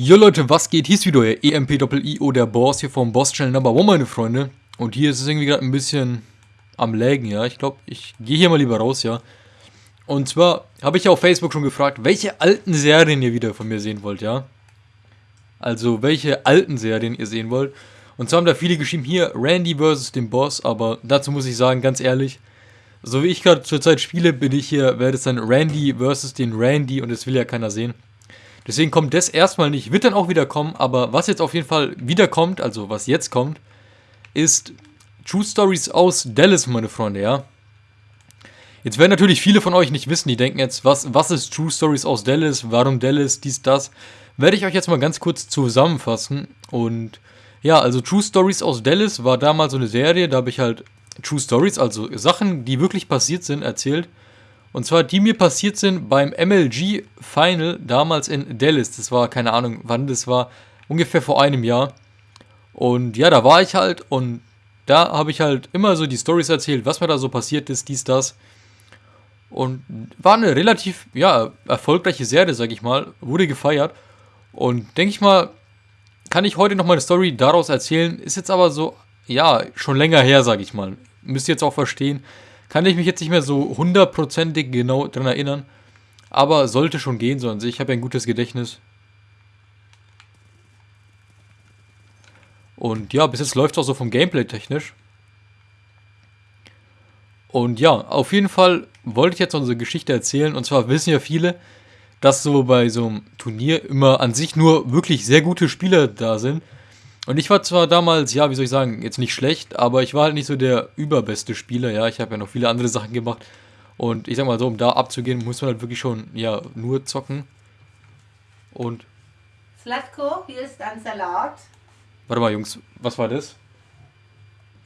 Jo Leute, was geht? Hier ist wieder euer EMP-Doppel-IO, der Boss hier vom Boss Channel Number 1, meine Freunde. Und hier ist es irgendwie gerade ein bisschen am Lägen, ja. Ich glaube, ich gehe hier mal lieber raus, ja. Und zwar habe ich ja auf Facebook schon gefragt, welche alten Serien ihr wieder von mir sehen wollt, ja. Also, welche alten Serien ihr sehen wollt. Und zwar haben da viele geschrieben, hier, Randy vs. den Boss, aber dazu muss ich sagen, ganz ehrlich, so wie ich gerade zurzeit spiele, bin ich hier, werde es dann Randy vs. den Randy und das will ja keiner sehen. Deswegen kommt das erstmal nicht, wird dann auch wieder kommen, aber was jetzt auf jeden Fall wiederkommt, also was jetzt kommt, ist True Stories aus Dallas, meine Freunde, ja. Jetzt werden natürlich viele von euch nicht wissen, die denken jetzt, was, was ist True Stories aus Dallas, warum Dallas, dies, das. Werde ich euch jetzt mal ganz kurz zusammenfassen. Und ja, also True Stories aus Dallas war damals so eine Serie, da habe ich halt True Stories, also Sachen, die wirklich passiert sind, erzählt. Und zwar, die mir passiert sind beim MLG Final damals in Dallas. Das war, keine Ahnung, wann das war, ungefähr vor einem Jahr. Und ja, da war ich halt und da habe ich halt immer so die Stories erzählt, was mir da so passiert ist, dies, das. Und war eine relativ, ja, erfolgreiche Serie, sag ich mal. Wurde gefeiert. Und denke ich mal, kann ich heute noch mal eine Story daraus erzählen. Ist jetzt aber so, ja, schon länger her, sag ich mal. Müsst ihr jetzt auch verstehen kann ich mich jetzt nicht mehr so hundertprozentig genau dran erinnern. Aber sollte schon gehen, so an sich. Ich habe ja ein gutes Gedächtnis. Und ja, bis jetzt läuft es auch so vom Gameplay technisch. Und ja, auf jeden Fall wollte ich jetzt unsere Geschichte erzählen. Und zwar wissen ja viele, dass so bei so einem Turnier immer an sich nur wirklich sehr gute Spieler da sind. Und ich war zwar damals, ja, wie soll ich sagen, jetzt nicht schlecht, aber ich war halt nicht so der überbeste Spieler, ja. Ich habe ja noch viele andere Sachen gemacht. Und ich sag mal so, um da abzugehen, muss man halt wirklich schon, ja, nur zocken. Und. Slatko, hier ist ein Salat. Warte mal, Jungs, was war das?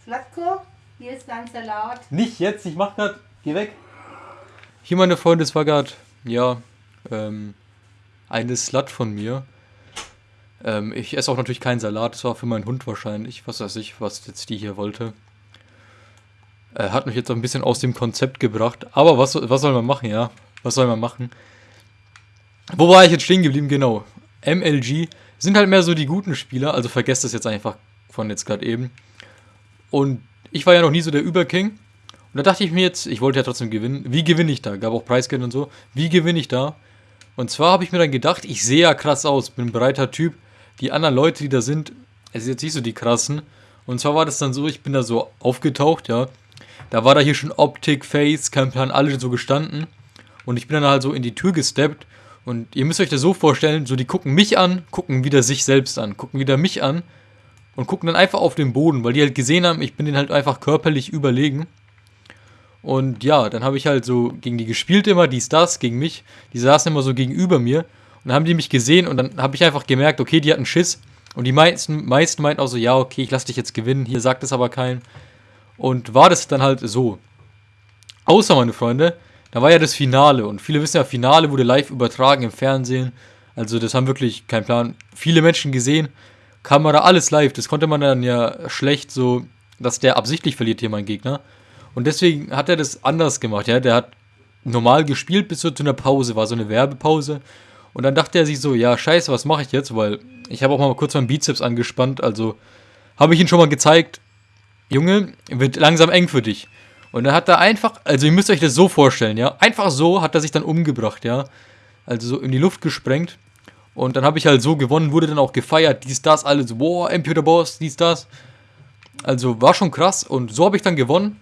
Slatko, hier ist ein Salat. Nicht jetzt, ich mach grad, geh weg. Hier, meine Freunde, es war grad, ja, ähm, eine Slut von mir. Ähm, ich esse auch natürlich keinen Salat, das war für meinen Hund wahrscheinlich, was weiß ich, was jetzt die hier wollte. Äh, hat mich jetzt ein bisschen aus dem Konzept gebracht, aber was, was soll man machen, ja? Was soll man machen? Wo war ich jetzt stehen geblieben? Genau. MLG sind halt mehr so die guten Spieler, also vergesst das jetzt einfach von jetzt gerade eben. Und ich war ja noch nie so der Überking. Und da dachte ich mir jetzt, ich wollte ja trotzdem gewinnen. Wie gewinne ich da? Gab auch Preisgeld und so. Wie gewinne ich da? Und zwar habe ich mir dann gedacht, ich sehe ja krass aus, bin ein breiter Typ die anderen Leute, die da sind, es ist jetzt nicht so die krassen. Und zwar war das dann so, ich bin da so aufgetaucht, ja. Da war da hier schon Optik, Face, kein Plan, alle so gestanden. Und ich bin dann halt so in die Tür gesteppt. Und ihr müsst euch das so vorstellen, so die gucken mich an, gucken wieder sich selbst an, gucken wieder mich an und gucken dann einfach auf den Boden, weil die halt gesehen haben, ich bin denen halt einfach körperlich überlegen. Und ja, dann habe ich halt so gegen die gespielt immer, dies, das, gegen mich. Die saßen immer so gegenüber mir. Dann haben die mich gesehen und dann habe ich einfach gemerkt, okay, die hatten Schiss. Und die meisten, meisten meinten auch so, ja, okay, ich lasse dich jetzt gewinnen, hier sagt es aber keinen. Und war das dann halt so. Außer, meine Freunde, da war ja das Finale. Und viele wissen ja, Finale wurde live übertragen im Fernsehen. Also das haben wirklich, kein Plan, viele Menschen gesehen. Kamera, alles live. Das konnte man dann ja schlecht so, dass der absichtlich verliert hier, mein Gegner. Und deswegen hat er das anders gemacht, ja. Der hat normal gespielt bis zu einer Pause, war so eine Werbepause. Und dann dachte er sich so, ja, scheiße, was mache ich jetzt? Weil ich habe auch mal kurz meinen Bizeps angespannt, also habe ich ihn schon mal gezeigt, Junge, wird langsam eng für dich. Und dann hat er einfach, also ihr müsst euch das so vorstellen, ja, einfach so hat er sich dann umgebracht, ja. Also so in die Luft gesprengt. Und dann habe ich halt so gewonnen, wurde dann auch gefeiert, dies, das, alles, boah, MP the Boss, dies, das. Also war schon krass und so habe ich dann gewonnen.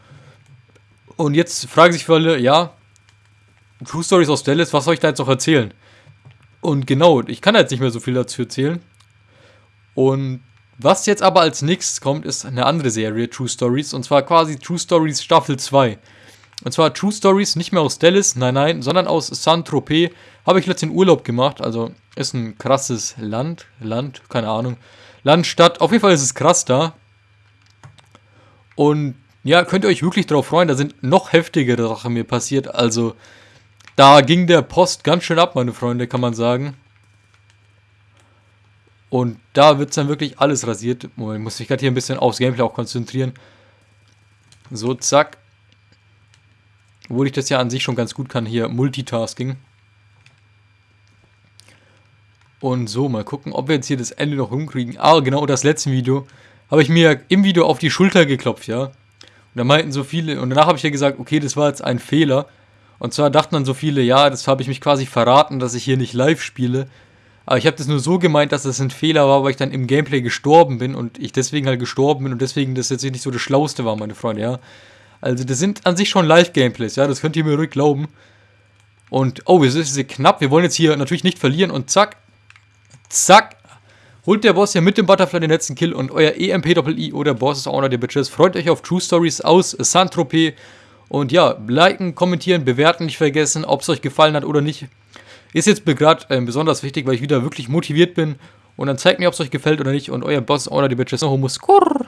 Und jetzt fragen sich viele, ja, True Stories aus Dallas, was soll ich da jetzt noch erzählen? Und genau, ich kann jetzt nicht mehr so viel dazu erzählen. Und was jetzt aber als nächstes kommt, ist eine andere Serie, True Stories. Und zwar quasi True Stories Staffel 2. Und zwar True Stories nicht mehr aus Dallas, nein, nein, sondern aus Saint-Tropez. Habe ich letztens Urlaub gemacht. Also ist ein krasses Land. Land, keine Ahnung. Land, Stadt. Auf jeden Fall ist es krass da. Und ja, könnt ihr euch wirklich darauf freuen. Da sind noch heftigere Sachen mir passiert. Also da ging der Post ganz schön ab, meine Freunde, kann man sagen. Und da wird dann wirklich alles rasiert. Moment, ich muss mich gerade hier ein bisschen aufs Gameplay auch konzentrieren. So, zack. Obwohl ich das ja an sich schon ganz gut kann, hier Multitasking. Und so, mal gucken, ob wir jetzt hier das Ende noch hinkriegen. Ah, genau, das letzte Video habe ich mir im Video auf die Schulter geklopft, ja. Und da meinten so viele, und danach habe ich ja gesagt, okay, das war jetzt ein Fehler. Und zwar dachten dann so viele, ja, das habe ich mich quasi verraten, dass ich hier nicht live spiele. Aber ich habe das nur so gemeint, dass das ein Fehler war, weil ich dann im Gameplay gestorben bin und ich deswegen halt gestorben bin und deswegen das jetzt nicht so das Schlauste war, meine Freunde, ja. Also das sind an sich schon Live-Gameplays, ja, das könnt ihr mir ruhig glauben. Und, oh, es ist knapp, wir wollen jetzt hier natürlich nicht verlieren und zack, zack, holt der Boss ja mit dem Butterfly den letzten Kill und euer EMP-Doppel-I oder Boss ist Owner der Bitches. Freut euch auf True Stories aus Saint-Tropez und ja, liken, kommentieren, bewerten nicht vergessen, ob es euch gefallen hat oder nicht. Ist jetzt gerade äh, besonders wichtig, weil ich wieder wirklich motiviert bin. Und dann zeigt mir, ob es euch gefällt oder nicht. Und euer Boss, Owner die Bitches, Homo Skurr.